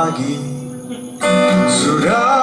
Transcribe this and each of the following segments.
pagi. Sudah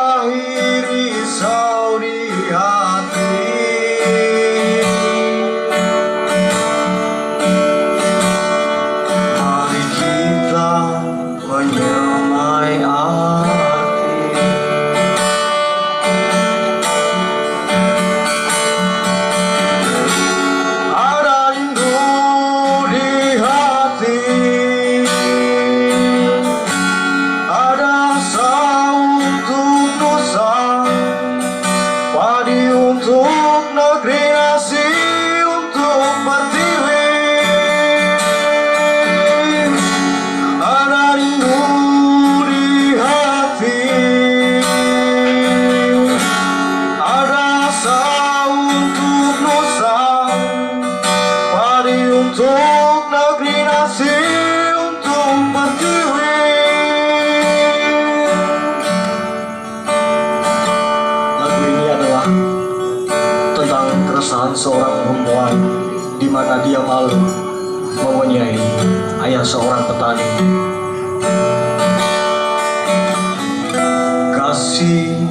untuk Nusa Padi untuk negeri nasi untuk pertiwi Lagu ini adalah tentang keresahan seorang perempuan di mana dia malu mempunyai ayah seorang petani Kasih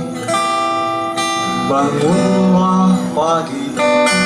bangunlah pagi sudah